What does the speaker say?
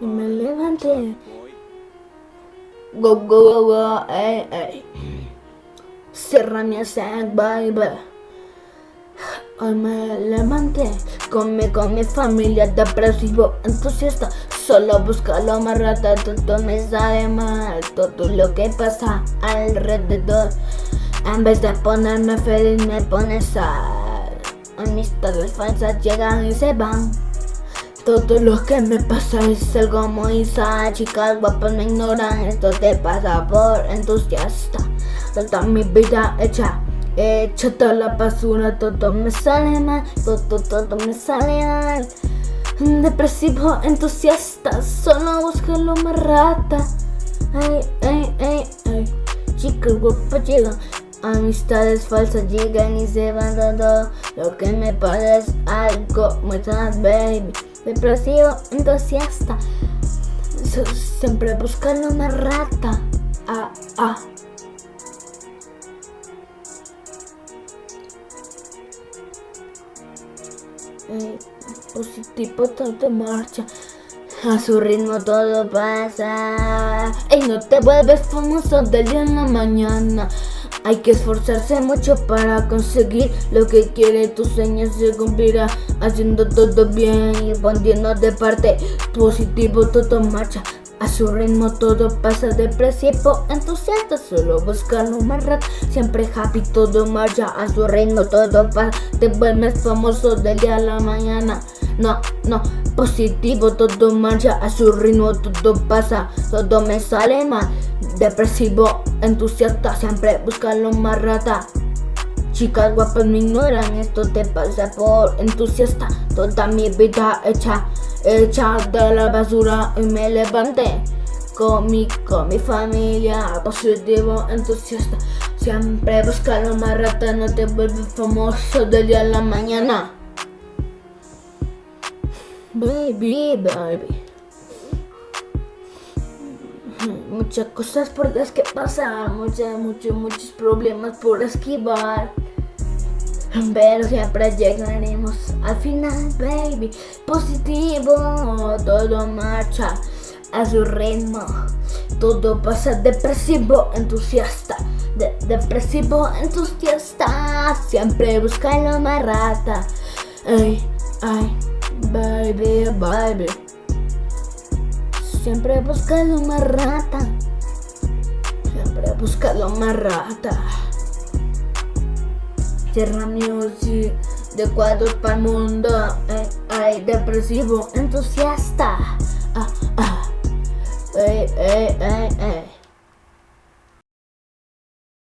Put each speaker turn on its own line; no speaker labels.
y me levanté. Go, go, go, go, ey, ey. Cierra mi baby. Hoy me levanté, come con mi familia, depresivo, entusiasta Solo busca lo más rata, todo me sale mal Todo lo que pasa alrededor En vez de ponerme feliz me pone sal Amistades falsas llegan y se van todo lo que me pasa es algo muy sad Chicas guapas me ignoran, esto te pasa por entusiasta Toda mi vida hecha Echa toda la basura, todo me sale mal, todo, todo me sale mal. Depresivo, entusiasta, solo busca lo más rata. Ay, ay, ay, ay. Chicas guapas llegan, amistades falsas llegan y se van todo. Lo que me es algo muy sad, baby. Depresivo, entusiasta, siempre busca lo más rata. Ah, ah. eh, positivo todo marcha a su ritmo todo pasa Y no te vuelves famoso del día en la mañana Hay que esforzarse mucho para conseguir lo que quiere. Tu sueño se cumplirá haciendo todo bien y poniendo de parte Positivo todo marcha. A su ritmo todo pasa depresivo, entusiasta, solo busca lo más rápido Siempre happy, todo marcha, a su ritmo todo pasa. Te vuelves famoso del día a la mañana No, no, positivo, todo marcha, a su ritmo todo pasa Todo me sale mal, depresivo, entusiasta, siempre busca lo más rata. Chicas guapas me ignoran, esto te pasa por entusiasta. Toda mi vida hecha Hecha de la basura y me levanté con mi, con mi familia. Positivo, entusiasta Siempre busca lo más rata, no te vuelves famoso del día a la mañana Baby, baby. Muchas cosas por las que pasar, muchos, muchos, muchos problemas por esquivar. Pero siempre llegaremos al final, baby. Positivo, todo marcha a su ritmo. Todo pasa depresivo, entusiasta. Depresivo, entusiasta. Siempre busca lo más rata Ay, ay, baby, baby Siempre busca lo más rata Siempre busca lo más rata Tierra Music de cuadros para el mundo. Eh, ay, depresivo, entusiasta. Ah, ah.